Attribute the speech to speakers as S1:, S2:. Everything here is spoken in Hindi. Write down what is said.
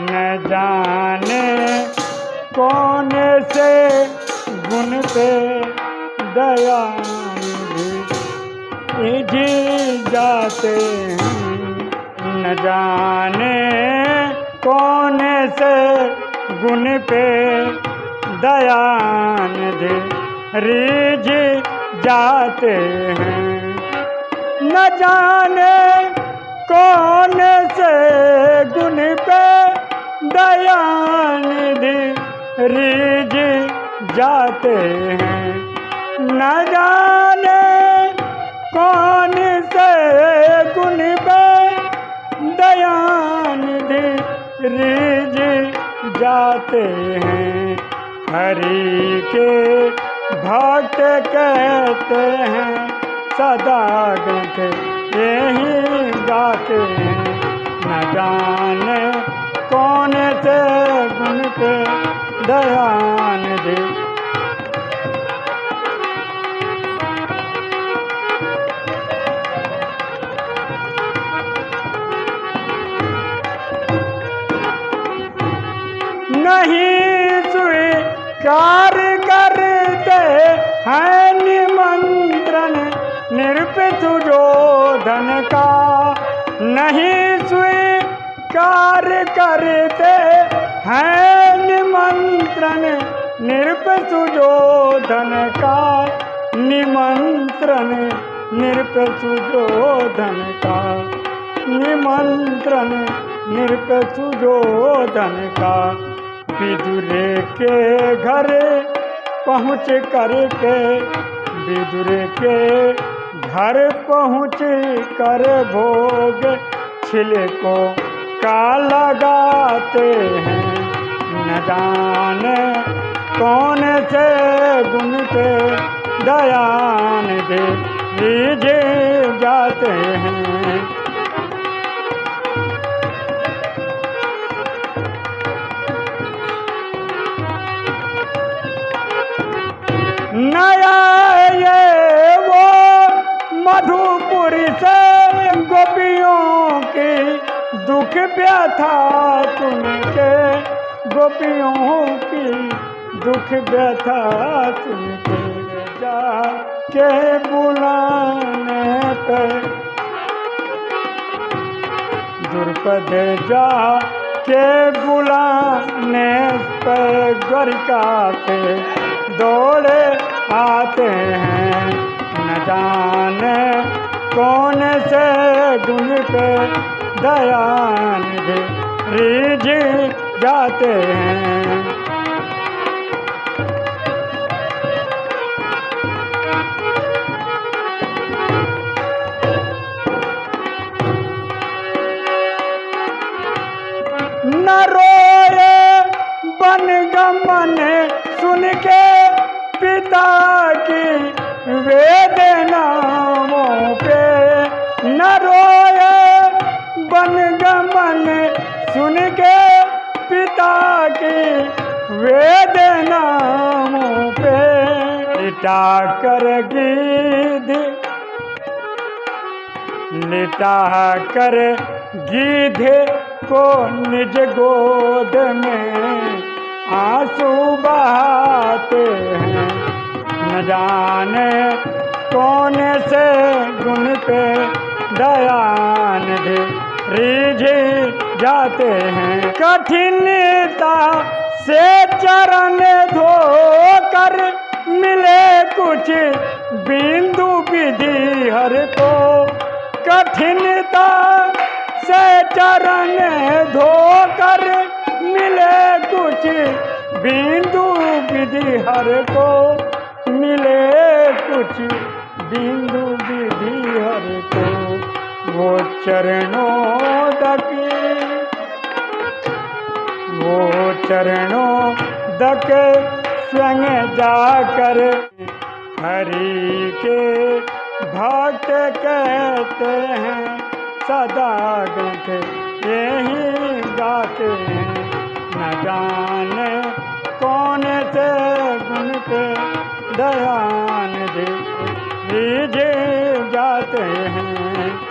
S1: न जाने। कौन से गुण पे दया जाते हैं? न जाने। कौन से गुण पे दयान दे रिझ जाते हैं? न जाने जाते हैं। न जाने कौन से गुण पे दयान रिझ जाते हैं। हरि के भक्त कहते हैं, सदा ग्रंथ यही गाते हैं। न जाने कौन से गुण पे दयान दे नहीं स्वीकार करते हैं निमंत्रण निरपसुजोधन का। नहीं स्वीकार करते हैं निमंत्रण निरपसुजोधन का। निमंत्रण निरपसुजोधन का। निमंत्रण निरपसुजोधन का। विदुरे के घर पहुँच करके, विदुरे के घर पहुँच कर भोग छिले को का लगाते हैं। न जाने कौन से गुण पे दयान दे जाते हैं। दुख व्यथा सुनके गोपियों की दुख व्यथा सुनके जा के बुलाने पे दुर्पद जा के बुलाने पर पे दौड़े आते हैं। न जाने कौन से गुण पे दयान दे रिझ जाते हैं। न बन गमन सुन के पिता की वेदनाओं वेदनाओं पे लिटा कर गीध लिटा कर गीध को निज गोद में आँसू बहाते हैं। न जाने कौन से गुण पे दयान रिझ जाते हैं। कठिनता से चरण धो कर मिले कुछ बिंदु विधि हर को। कठिनता से चरण धोकर मिले कुछ बिंदु विधि हर को। मिले कुछ बिंदु विधि हर को। वो चरणों तक चरणों दक स्वयं जाकर हरि के भक्त कहते हैं, सदा ग्रंथ यही गाते हैं। न जाने कौन से गुण पे दयान दे जाते हैं।